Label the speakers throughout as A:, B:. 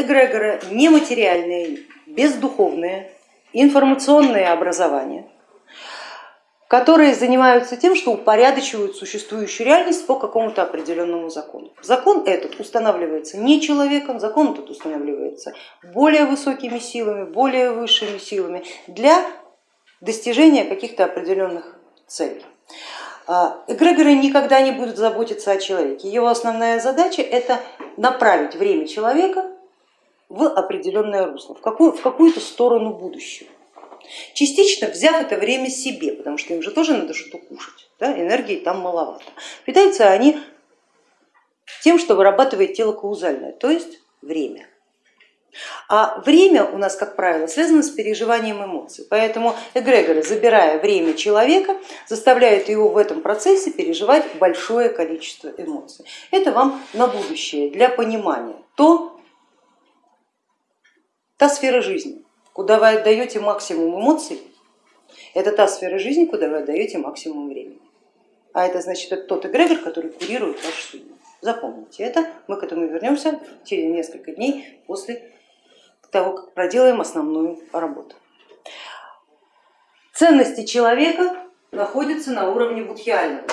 A: эгрегоры нематериальные, бездуховные, информационные образования, которые занимаются тем, что упорядочивают существующую реальность по какому-то определенному закону. Закон этот устанавливается не человеком, закон этот устанавливается более высокими силами, более высшими силами для достижения каких-то определенных целей. А, эгрегоры никогда не будут заботиться о человеке. Его основная задача это направить время человека в определенное русло, в, какую, в какую-то сторону будущего. Частично взяв это время себе, потому что им же тоже надо что-то кушать, да? энергии там маловато. Питаются они тем, что вырабатывает тело каузальное, то есть время. А время у нас, как правило, связано с переживанием эмоций, поэтому эгрегоры, забирая время человека, заставляют его в этом процессе переживать большое количество эмоций. Это вам на будущее, для понимания, то, та сфера жизни, Куда вы отдаете максимум эмоций, это та сфера жизни, куда вы отдаете максимум времени. А это значит, это тот эгрегор, который курирует вашу судьбу. Запомните это, мы к этому вернемся через несколько дней после того, как проделаем основную работу. Ценности человека находятся на уровне будхиального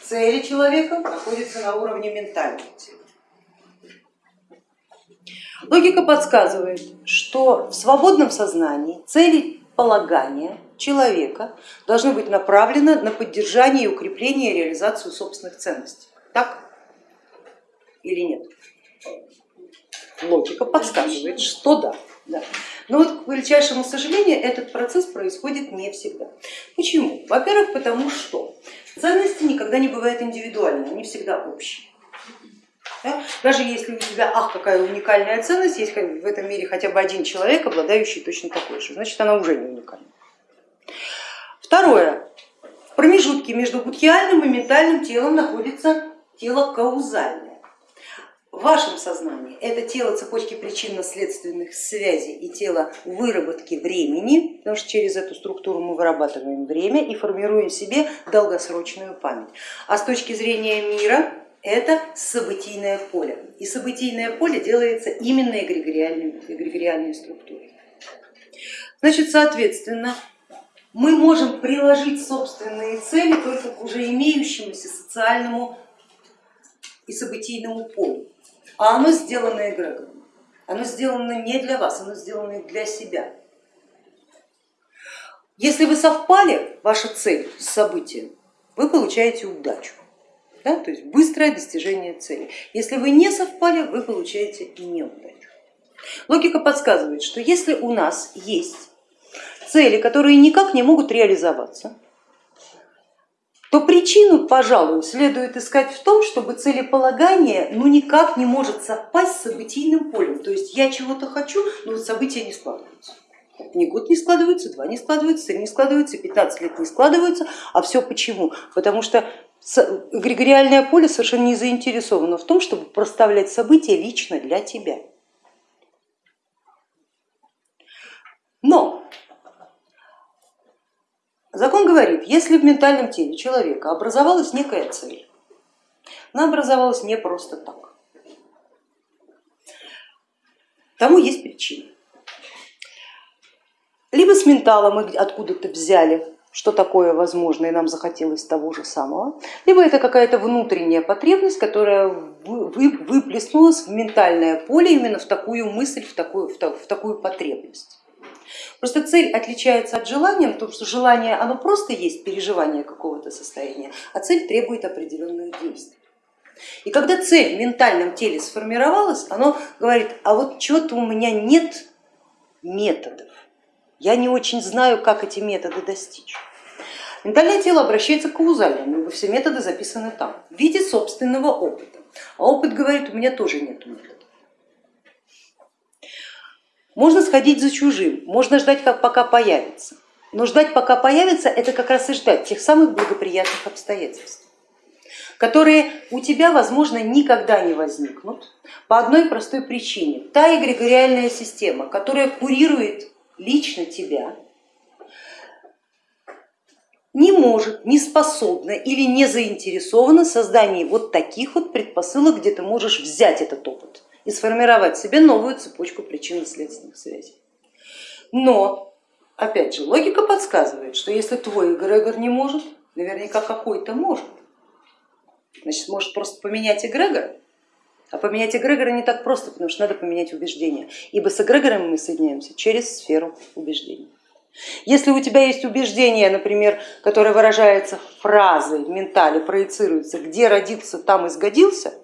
A: цели человека находятся на уровне ментального тела. Логика подсказывает, что в свободном сознании цели полагания человека должны быть направлены на поддержание и укрепление и реализацию собственных ценностей. Так или нет? Логика подсказывает, что да. да. Но вот, к величайшему сожалению, этот процесс происходит не всегда. Почему? Во-первых, потому что ценности никогда не бывают индивидуальными, они всегда общие. Да? Даже если у тебя, ах, какая уникальная ценность, есть в этом мире хотя бы один человек, обладающий точно такой же, значит она уже не уникальна. Второе. В промежутке между будхиальным и ментальным телом находится тело каузальное. В вашем сознании это тело цепочки причинно-следственных связей и тело выработки времени, потому что через эту структуру мы вырабатываем время и формируем себе долгосрочную память. А с точки зрения мира это событийное поле. И событийное поле делается именно эгрегориальной, эгрегориальной структурой. Значит, соответственно, мы можем приложить собственные цели только к уже имеющемуся социальному и событийному полю. А оно сделано эгрегором. Оно сделано не для вас, оно сделано для себя. Если вы совпали, ваша цель с событием, вы получаете удачу да, то есть быстрое достижение цели. Если вы не совпали, вы получаете неудачу. Логика подсказывает, что если у нас есть цели, которые никак не могут реализоваться, то причину, пожалуй, следует искать в том, чтобы целеполагание ну, никак не может совпасть с событийным полем. То есть я чего-то хочу, но события не складываются. Ни год не складывается, два не складывается, три не складывается, 15 лет не складываются. А все почему? Потому что эгрегориальное поле совершенно не заинтересовано в том, чтобы проставлять события лично для тебя. Но закон говорит, если в ментальном теле человека образовалась некая цель, она образовалась не просто так, тому есть причина. Либо с ментала мы откуда-то взяли что такое возможно и нам захотелось того же самого, либо это какая-то внутренняя потребность, которая выплеснулась в ментальное поле именно в такую мысль, в такую, в такую потребность. Просто цель отличается от желания, потому что желание оно просто есть переживание какого-то состояния, а цель требует определенных действий. И когда цель в ментальном теле сформировалась, оно говорит, а вот чего-то у меня нет методов, я не очень знаю, как эти методы достичь. Ментальное тело обращается к каузальному, все методы записаны там, в виде собственного опыта. А опыт говорит, у меня тоже нет метода. Можно сходить за чужим, можно ждать, как пока появится. Но ждать, пока появится, это как раз и ждать тех самых благоприятных обстоятельств которые у тебя, возможно, никогда не возникнут по одной простой причине. Та эгрегориальная система, которая курирует лично тебя, не может, не способна или не заинтересована в создании вот таких вот предпосылок, где ты можешь взять этот опыт и сформировать себе новую цепочку причинно-следственных связей. Но, опять же, логика подсказывает, что если твой эгрегор не может, наверняка какой-то может. Значит, может просто поменять эгрегор, а поменять эгрегора не так просто, потому что надо поменять убеждения, ибо с эгрегором мы соединяемся через сферу убеждений. Если у тебя есть убеждение, например, которое выражается фразой в ментале, проецируется, где родился, там и сгодился,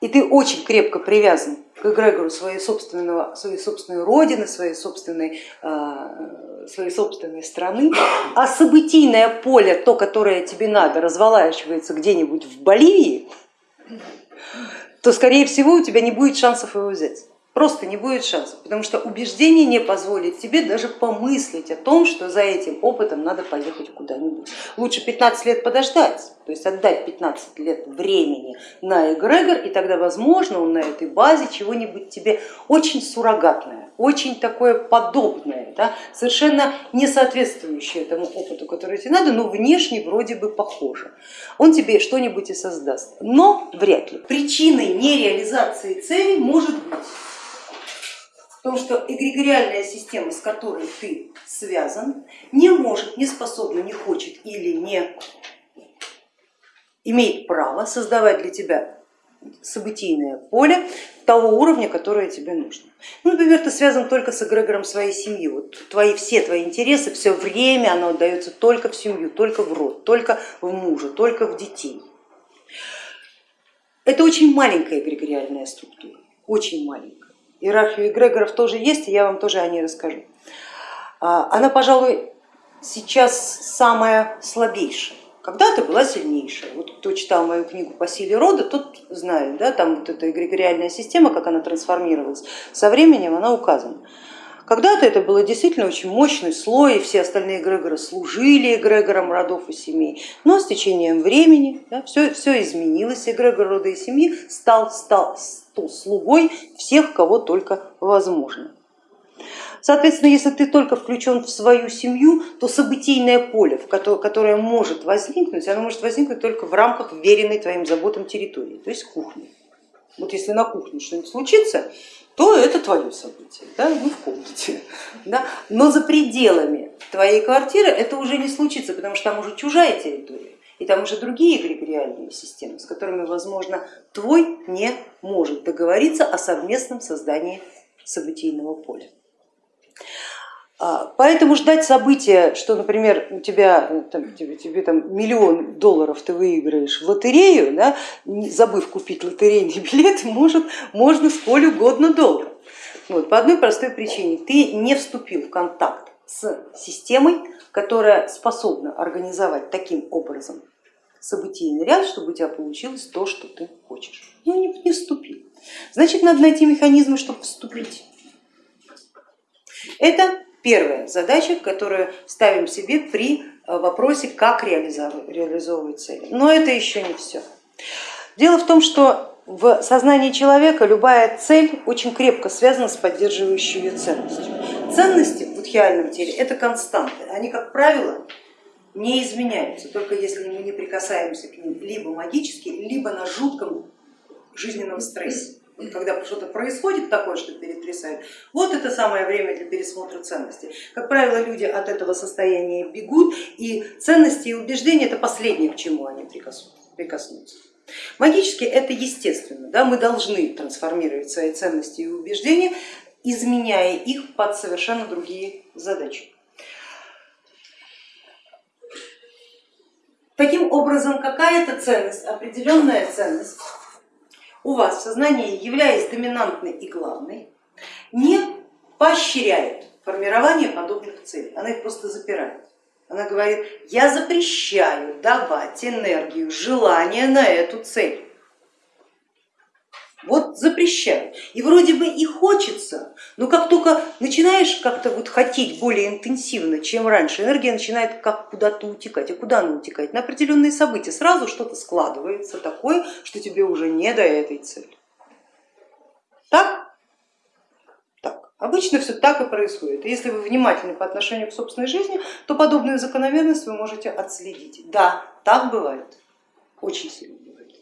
A: и ты очень крепко привязан к эгрегору своей, собственного, своей собственной родины, своей собственной, а, своей собственной страны, а событийное поле, то, которое тебе надо, разволачивается где-нибудь в Боливии, то скорее всего у тебя не будет шансов его взять. Просто не будет шансов, потому что убеждение не позволит тебе даже помыслить о том, что за этим опытом надо поехать куда-нибудь. Лучше 15 лет подождать, то есть отдать 15 лет времени на эгрегор, и тогда возможно он на этой базе чего-нибудь тебе очень суррогатное, очень такое подобное, да, совершенно не соответствующее тому опыту, который тебе надо, но внешне вроде бы похоже. Он тебе что-нибудь и создаст, но вряд ли. Причиной нереализации цели может быть в том, что эгрегориальная система, с которой ты связан, не может, не способна, не хочет или не имеет право создавать для тебя событийное поле того уровня, которое тебе нужно. Ну, например, ты связан только с эгрегором своей семьи, вот твои, все твои интересы, все время оно отдается только в семью, только в род, только в мужа, только в детей. Это очень маленькая эгрегориальная структура, очень маленькая иерархию эгрегоров тоже есть, и я вам тоже о ней расскажу. А, она, пожалуй, сейчас самая слабейшая. Когда-то была сильнейшая. Вот кто читал мою книгу по силе рода, тот знает, да, там вот эта эгрегориальная система, как она трансформировалась, со временем она указана. Когда-то это было действительно очень мощный слой, и все остальные эгрегоры служили эгрегорам родов и семей, но с течением времени да, все, все изменилось, эгрегор рода и семьи стал, стал, слугой всех, кого только возможно. Соответственно, если ты только включен в свою семью, то событийное поле, которое может возникнуть, оно может возникнуть только в рамках веренной твоим заботам территории, то есть кухни. Вот если на кухне что-нибудь случится, то это твое событие, да, ну в комнате. Да? Но за пределами твоей квартиры это уже не случится, потому что там уже чужая территория. И там уже другие эгрегориальные системы, с которыми, возможно, твой не может договориться о совместном создании событийного поля. А, поэтому ждать события, что, например, у тебя э, там, тебе, тебе там миллион долларов ты выиграешь в лотерею, да, забыв купить лотерейный билет, может, можно сколь угодно долго. Вот, по одной простой причине, ты не вступил в контакт с системой, которая способна организовать таким образом событийный ряд, чтобы у тебя получилось то, что ты хочешь. Ну не, не вступил. Значит, надо найти механизмы, чтобы вступить. Это первая задача, которую ставим себе при э, вопросе, как реализовывать цели. Но это еще не все. Дело в том, что в сознании человека любая цель очень крепко связана с поддерживающей ее ценностью. Ценности в будхиальном теле это константы, они, как правило, не изменяются, только если мы не прикасаемся к ним либо магически, либо на жутком жизненном стрессе когда что-то происходит такое, что перетрясает, вот это самое время для пересмотра ценностей. Как правило, люди от этого состояния бегут, и ценности и убеждения это последнее, к чему они прикоснутся. Магически это естественно, да? мы должны трансформировать свои ценности и убеждения, изменяя их под совершенно другие задачи. Таким образом, какая-то ценность, определенная ценность у вас в сознании, являясь доминантной и главной, не поощряет формирование подобных целей, она их просто запирает. Она говорит, я запрещаю давать энергию, желание на эту цель. Вот запрещают. И вроде бы и хочется, но как только начинаешь как-то вот хотеть более интенсивно, чем раньше, энергия начинает как куда-то утекать. А куда она утекает? На определенные события. Сразу что-то складывается такое, что тебе уже не до этой цели. Так? Так. Обычно все так и происходит. И если вы внимательны по отношению к собственной жизни, то подобную закономерность вы можете отследить. Да, так бывает. Очень сильно бывает.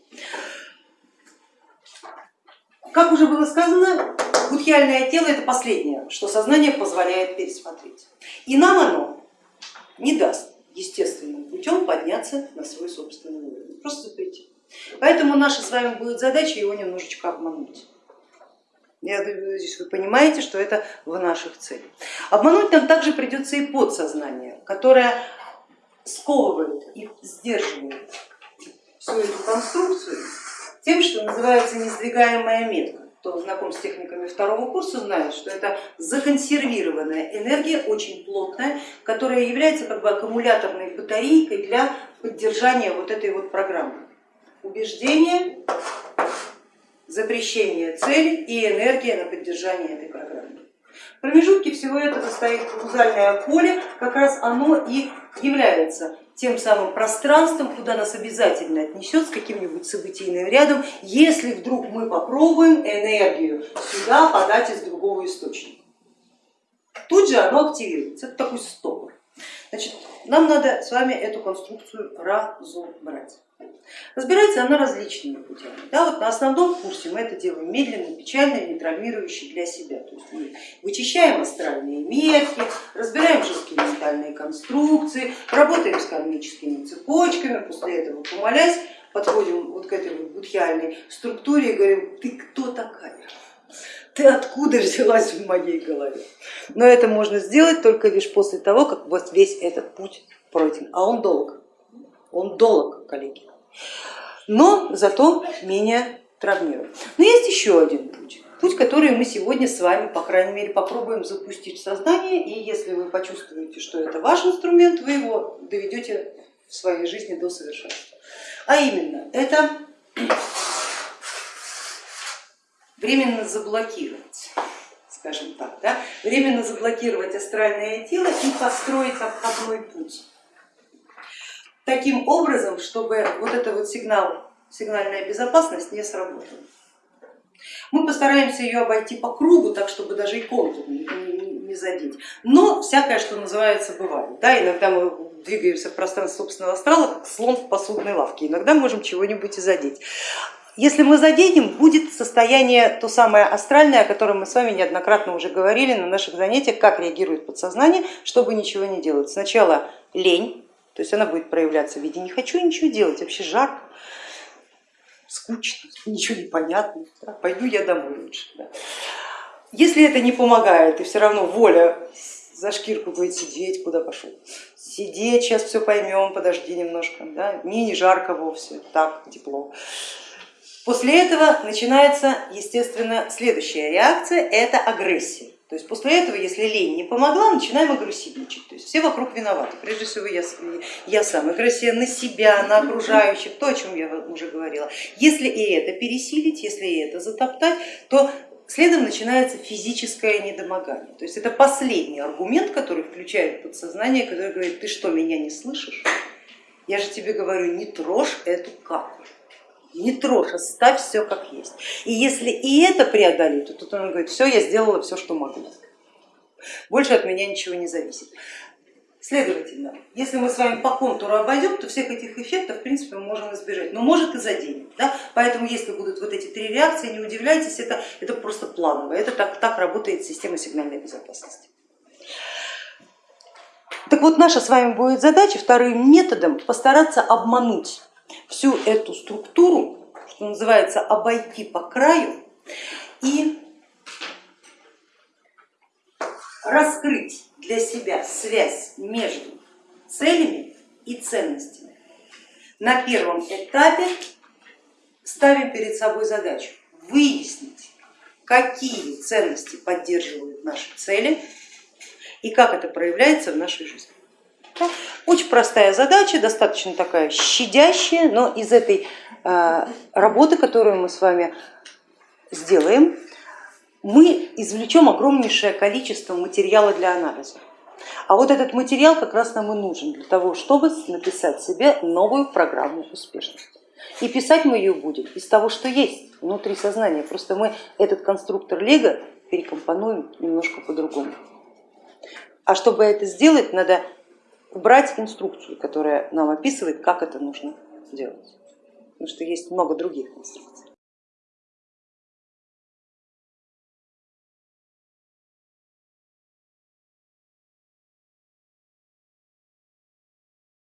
A: Как уже было сказано, будхиальное тело это последнее, что сознание позволяет пересмотреть. И нам оно не даст естественным путем подняться на свой собственный уровень, просто запретит. Поэтому наша с вами будет задача его немножечко обмануть. Я надеюсь, вы понимаете, что это в наших целях. Обмануть нам также придется и подсознание, которое сковывает и сдерживает всю эту конструкцию тем, что называется несдвигаемая метка. Кто знаком с техниками второго курса, знает, что это законсервированная энергия, очень плотная, которая является как бы аккумуляторной батарейкой для поддержания вот этой вот программы. Убеждение, запрещение цели и энергия на поддержание этой программы. В промежутке всего этого стоит каузальное поле, как раз оно и является тем самым пространством, куда нас обязательно отнесет с каким-нибудь событийным рядом, если вдруг мы попробуем энергию сюда подать из другого источника. Тут же оно активируется, это такой стопор. Значит, нам надо с вами эту конструкцию разобрать. Разбирается она различными путями. Да, вот на основном курсе мы это делаем медленно, печально нейтрализующе для себя. То есть мы вычищаем астральные метки, разбираем конструкции, работаем с кармическими цепочками, после этого помолясь, подходим вот к этой вот будхиальной структуре и говорим, ты кто такая? Ты откуда взялась в моей голове? Но это можно сделать только лишь после того, как вот весь этот путь пройден, а он долг он долг, коллеги, но зато менее травмирует. Но есть еще один путь, путь, который мы сегодня с вами, по крайней мере, попробуем запустить в сознание, и если вы почувствуете, что это ваш инструмент, вы его доведете в своей жизни до совершенства. А именно, это временно заблокировать, скажем так, да? временно заблокировать астральное тело и построить обходной путь таким образом, чтобы вот эта вот сигнал, сигнальная безопасность не сработала. Мы постараемся ее обойти по кругу, так чтобы даже и контур не, не, задеть. Но всякое, что называется, бывает. Да, иногда мы двигаемся в пространстве собственного астрала, как слон в посудной лавке, иногда можем чего-нибудь и задеть. Если мы заденем, будет состояние то самое астральное, о котором мы с вами неоднократно уже говорили на наших занятиях, как реагирует подсознание, чтобы ничего не делать. Сначала лень, то есть она будет проявляться в виде не хочу ничего делать, вообще жарко, скучно, ничего не понятно, да, пойду я домой лучше. Да. Если это не помогает и все равно воля за шкирку будет сидеть, куда пошел, сидеть, сейчас все поймем, подожди немножко, да, мне не жарко вовсе, так тепло. После этого начинается, естественно, следующая реакция, это агрессия. То есть после этого, если лень не помогла, начинаем агрессивничать. То есть все вокруг виноваты. Прежде всего я, я сам. Агрессия на себя, на окружающих, то, о чем я уже говорила. Если и это пересилить, если и это затоптать, то следом начинается физическое недомогание. То есть это последний аргумент, который включает подсознание, который говорит, ты что, меня не слышишь? Я же тебе говорю, не трожь эту каплю не трожь, оставь все как есть. И если и это преодолеть, то тут он говорит, все, я сделала все, что могу. Больше от меня ничего не зависит. Следовательно, если мы с вами по контуру обойдем, то всех этих эффектов в принципе мы можем избежать, но может и заденем. Да? Поэтому если будут вот эти три реакции, не удивляйтесь, это, это просто планово, это так, так работает система сигнальной безопасности. Так вот, наша с вами будет задача вторым методом постараться обмануть всю эту структуру, что называется, обойти по краю и раскрыть для себя связь между целями и ценностями. На первом этапе ставим перед собой задачу выяснить, какие ценности поддерживают наши цели и как это проявляется в нашей жизни. Очень простая задача, достаточно такая щадящая, но из этой э, работы, которую мы с вами сделаем, мы извлечем огромнейшее количество материала для анализа. А вот этот материал как раз нам и нужен для того, чтобы написать себе новую программу успешности. И писать мы ее будем из того, что есть внутри сознания, просто мы этот конструктор лего перекомпонуем немножко по-другому. А чтобы это сделать, надо убрать инструкцию, которая нам описывает, как это нужно делать, потому что есть много других инструкций.